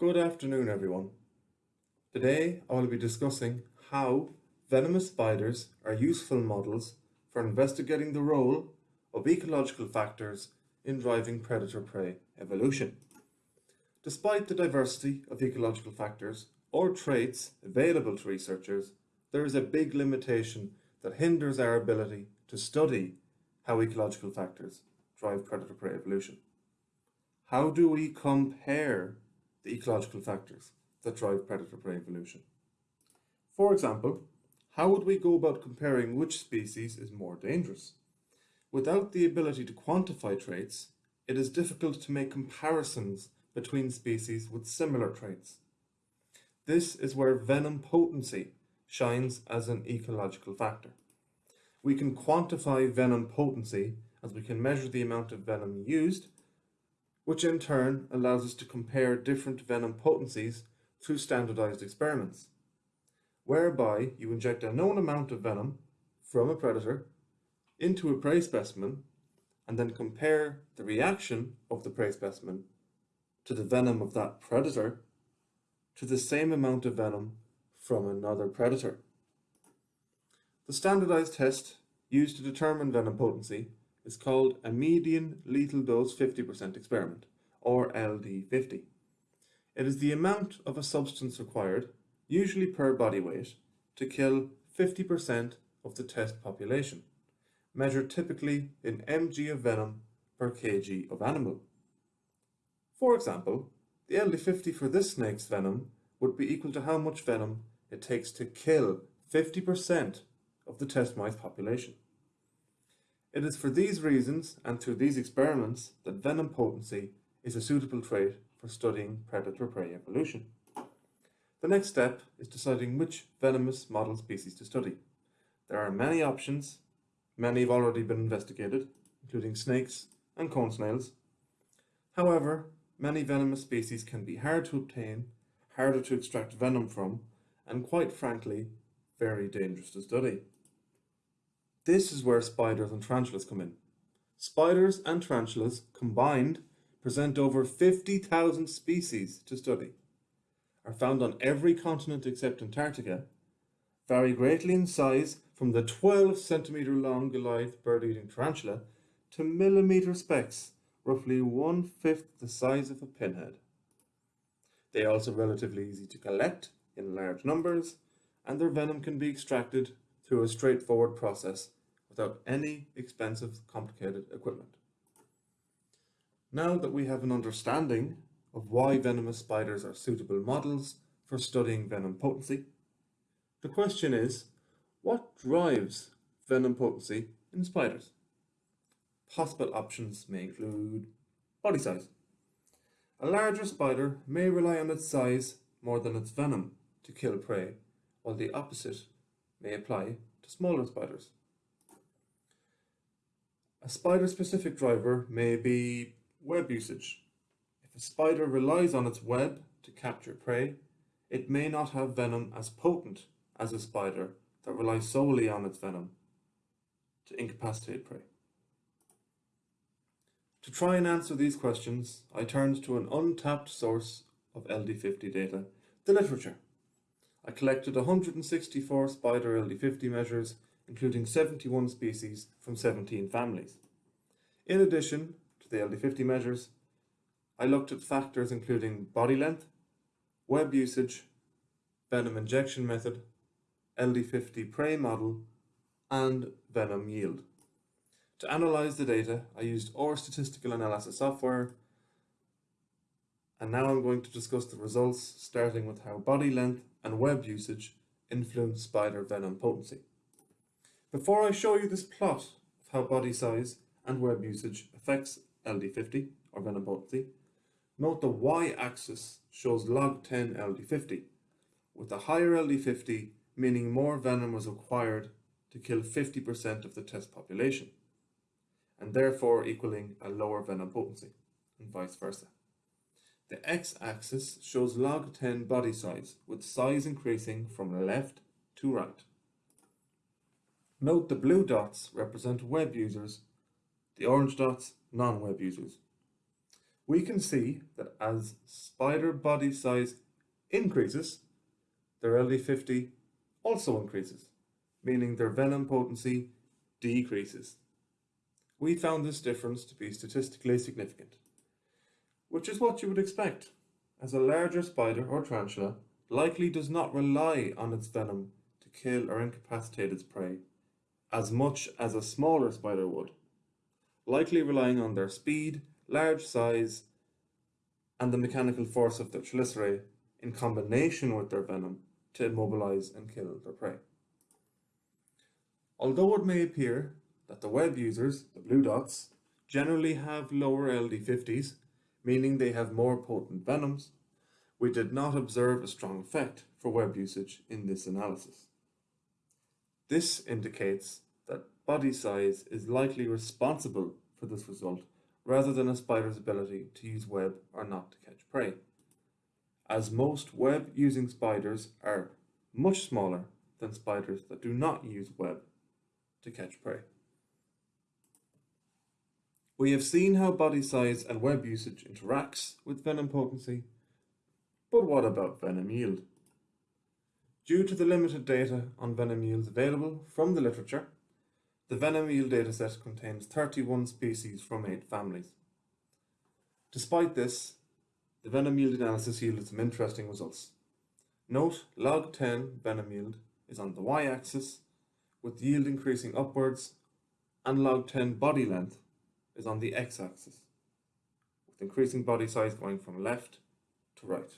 Good afternoon everyone. Today I will be discussing how venomous spiders are useful models for investigating the role of ecological factors in driving predator-prey evolution. Despite the diversity of ecological factors or traits available to researchers, there is a big limitation that hinders our ability to study how ecological factors drive predator-prey evolution. How do we compare the ecological factors that drive predator-prey evolution? For example, how would we go about comparing which species is more dangerous? Without the ability to quantify traits, it is difficult to make comparisons between species with similar traits. This is where venom potency shines as an ecological factor. We can quantify venom potency as we can measure the amount of venom used, which in turn allows us to compare different venom potencies through standardized experiments, whereby you inject a known amount of venom from a predator into a prey specimen and then compare the reaction of the prey specimen to the venom of that predator to the same amount of venom from another predator. The standardized test used to determine venom potency is called a median lethal dose 50% experiment, or LD50. It is the amount of a substance required, usually per body weight, to kill 50% of the test population, measured typically in mg of venom per kg of animal. For example, the LD50 for this snake's venom would be equal to how much venom it takes to kill 50% of the test mice population. It is for these reasons and through these experiments that venom potency is a suitable trait for studying predator-prey evolution. The next step is deciding which venomous model species to study. There are many options, many have already been investigated, including snakes and cone snails. However, many venomous species can be hard to obtain, harder to extract venom from, and quite frankly, very dangerous to study. This is where spiders and tarantulas come in. Spiders and tarantulas combined present over 50,000 species to study, are found on every continent except Antarctica, vary greatly in size from the 12 centimeter long Goliath bird-eating tarantula to millimeter specks, roughly one-fifth the size of a pinhead. They are also relatively easy to collect in large numbers, and their venom can be extracted through a straightforward process without any expensive complicated equipment. Now that we have an understanding of why venomous spiders are suitable models for studying venom potency, the question is, what drives venom potency in spiders? Possible options may include body size. A larger spider may rely on its size more than its venom to kill prey, while the opposite may apply to smaller spiders. A spider-specific driver may be web usage. If a spider relies on its web to capture prey, it may not have venom as potent as a spider that relies solely on its venom to incapacitate prey. To try and answer these questions, I turned to an untapped source of LD50 data, the literature. I collected 164 spider LD50 measures, including 71 species from 17 families. In addition to the LD50 measures, I looked at factors including body length, web usage, venom injection method, LD50 prey model, and venom yield. To analyze the data, I used R statistical analysis software, and now I'm going to discuss the results, starting with how body length and web usage influence spider venom potency. Before I show you this plot of how body size and web usage affects LD50 or venom potency, note the y-axis shows log 10 LD50, with a higher LD50 meaning more venom was required to kill 50% of the test population, and therefore equaling a lower venom potency, and vice versa. The x-axis shows log 10 body size, with size increasing from left to right. Note the blue dots represent web users, the orange dots non-web users. we can see that as spider body size increases, their LD50 also increases, meaning their venom potency decreases. We found this difference to be statistically significant, which is what you would expect, as a larger spider or tarantula likely does not rely on its venom to kill or incapacitate its prey as much as a smaller spider would, likely relying on their speed, large size, and the mechanical force of their chelicerae in combination with their venom to immobilize and kill their prey. Although it may appear that the web users, the blue dots, generally have lower LD50s, meaning they have more potent venoms, we did not observe a strong effect for web usage in this analysis. This indicates that body size is likely responsible for this result rather than a spider's ability to use web or not to catch prey, as most web-using spiders are much smaller than spiders that do not use web to catch prey. We have seen how body size and web usage interacts with venom potency, but what about venom yield? Due to the limited data on venom yields available from the literature, the venom yield dataset contains 31 species from 8 families. Despite this, the venom yield analysis yielded some interesting results. Note log 10 venom yield is on the y-axis, with yield increasing upwards, and log 10 body length is on the x-axis, with increasing body size going from left to right.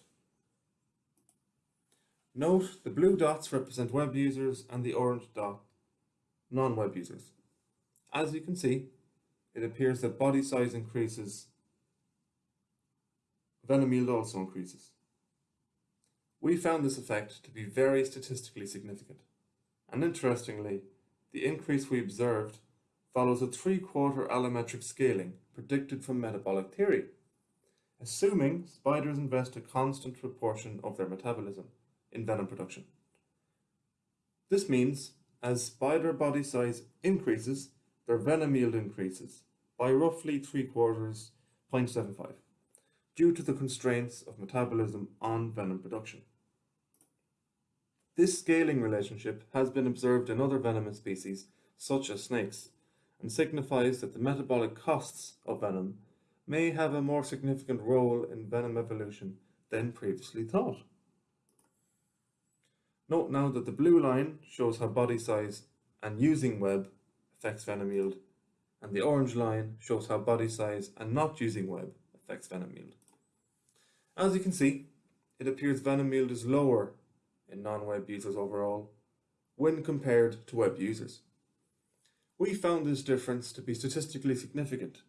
Note the blue dots represent web users and the orange dot non-web users. As you can see, it appears that body size increases, venom yield also increases. We found this effect to be very statistically significant, and interestingly, the increase we observed follows a three-quarter allometric scaling predicted from metabolic theory, assuming spiders invest a constant proportion of their metabolism in venom production. This means as spider body size increases, their venom yield increases by roughly 3 quarters 0.75 due to the constraints of metabolism on venom production. This scaling relationship has been observed in other venomous species such as snakes and signifies that the metabolic costs of venom may have a more significant role in venom evolution than previously thought. Note now that the blue line shows how body size and using web affects venom yield, and the orange line shows how body size and not using web affects venom yield. As you can see, it appears venom yield is lower in non-web users overall when compared to web users. We found this difference to be statistically significant,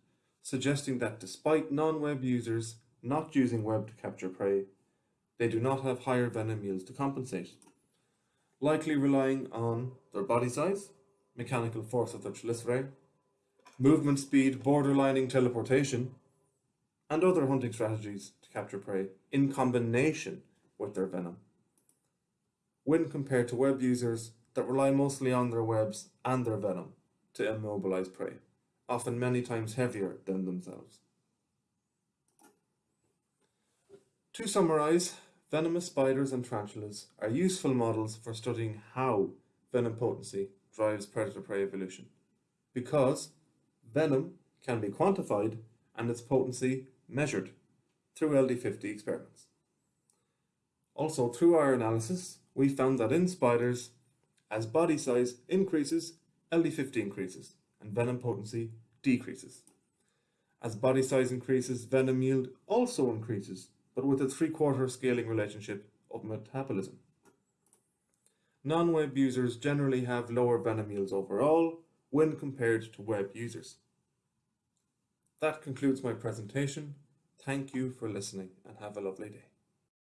suggesting that despite non-web users not using web to capture prey, they do not have higher venom yields to compensate, likely relying on their body size, mechanical force of their chelicerae, movement speed borderlining teleportation, and other hunting strategies to capture prey in combination with their venom. When compared to web users that rely mostly on their webs and their venom to immobilize prey, often many times heavier than themselves. To summarize, venomous spiders and tarantulas are useful models for studying how venom potency drives predator-prey evolution, because venom can be quantified and its potency measured through LD50 experiments. Also, through our analysis, we found that in spiders, as body size increases, LD50 increases and venom potency decreases. As body size increases, venom yield also increases, but with a three-quarter scaling relationship of metabolism. Non-web users generally have lower venom yields overall when compared to web users. That concludes my presentation. Thank you for listening and have a lovely day.